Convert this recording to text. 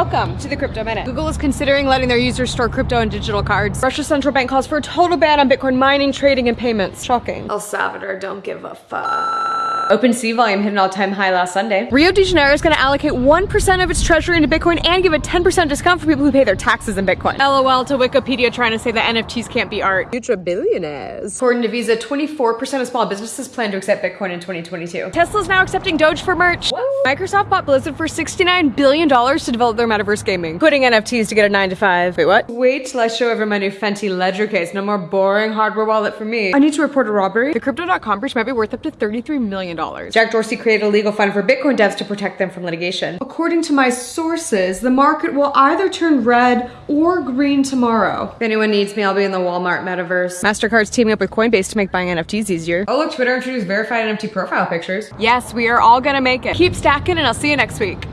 Welcome to the Crypto Minute. Google is considering letting their users store crypto and digital cards. Russia's central bank calls for a total ban on Bitcoin mining, trading, and payments. Shocking. El Salvador don't give a fuck. OpenSea volume hit an all-time high last Sunday. Rio de Janeiro is going to allocate 1% of its treasury into Bitcoin and give a 10% discount for people who pay their taxes in Bitcoin. LOL to Wikipedia trying to say that NFTs can't be art. Future billionaires. According to Visa, 24% of small businesses plan to accept Bitcoin in 2022. Tesla's now accepting Doge for merch. What? Microsoft bought Blizzard for $69 billion to develop their metaverse gaming. Quitting NFTs to get a 9 to 5. Wait, what? Wait till I show over my new Fendi Ledger case. No more boring hardware wallet for me. I need to report a robbery. The Crypto.com breach might be worth up to $33 million. Jack Dorsey created a legal fund for Bitcoin devs to protect them from litigation. According to my sources, the market will either turn red or green tomorrow. If anyone needs me, I'll be in the Walmart metaverse. MasterCard's teaming up with Coinbase to make buying NFTs easier. Oh look, Twitter introduced verified NFT profile pictures. Yes, we are all gonna make it. Keep stacking and I'll see you next week.